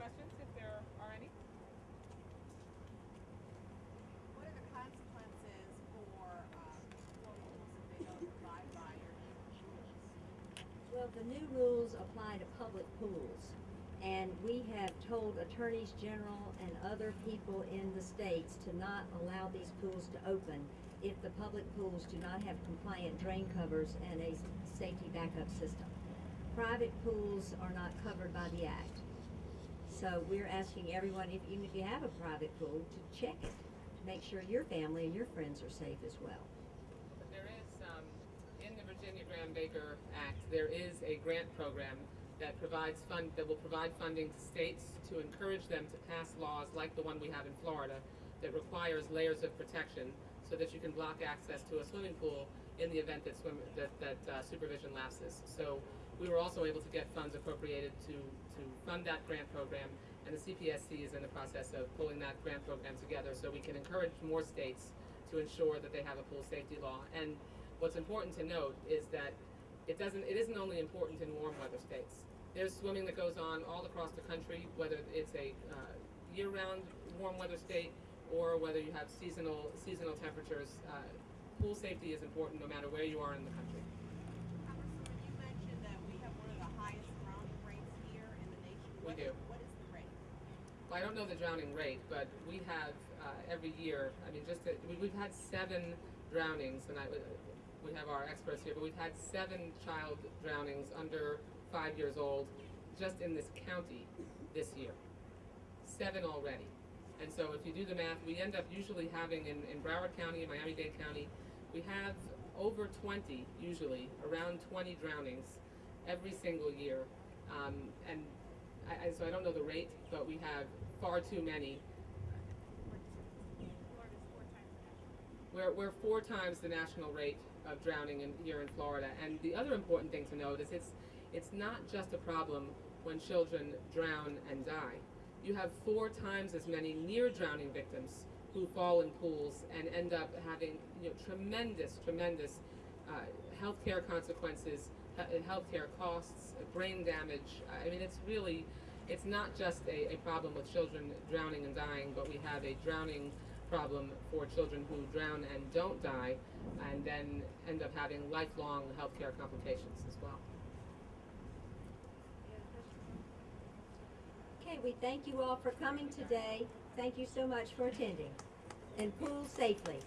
questions if there are any? What are the consequences for um, rules if they don't abide by your? Well, the new rules apply to public pools. And we have told attorneys general and other people in the states to not allow these pools to open if the public pools do not have compliant drain covers and a safety backup system. Private pools are not covered by the Act. So we're asking everyone, if, even if you have a private pool, to check it, to make sure your family and your friends are safe as well. There is, um, in the Virginia Graeme Baker Act, there is a grant program that provides fund, that will provide funding to states to encourage them to pass laws like the one we have in Florida that requires layers of protection so that you can block access to a swimming pool in the event that swim, that, that uh, supervision lapses. So we were also able to get funds appropriated to, to fund that grant program, and the CPSC is in the process of pulling that grant program together so we can encourage more states to ensure that they have a pool safety law. And what's important to note is that it doesn't, it isn't only important in warm weather states. There's swimming that goes on all across the country, whether it's a uh, year-round warm weather state or whether you have seasonal, seasonal temperatures. Uh, Pool safety is important no matter where you are in the country. Congresswoman, you mentioned that we have one of the highest drowning rates here in the nation. We What- do. What is the rate? Well, I don't know the drowning rate, but we have uh, every year. I mean, just we, we've had seven drownings, and I, we have our experts here, but we've had seven child drownings under five years old just in this county this year. Seven already. And so if you do the math, we end up usually having in, in Broward County and Miami-Dade County, we have over 20, usually, around 20 drownings every single year. Um, and I, I, so I don't know the rate, but we have far too many. We're, we're four times the national rate of drowning in, here in Florida. And the other important thing to note is it's, it's not just a problem when children drown and die. You have four times as many near drowning victims who fall in pools and end up having you know, tremendous, tremendous uh, healthcare consequences, he- healthcare costs, uh, brain damage. I mean, it's really, it's not just a, a problem with children drowning and dying, but we have a drowning problem for children who drown and don't die, and then end up having lifelong healthcare complications as well. Okay, we thank you all for coming today. Thank you so much for attending. And pool safely.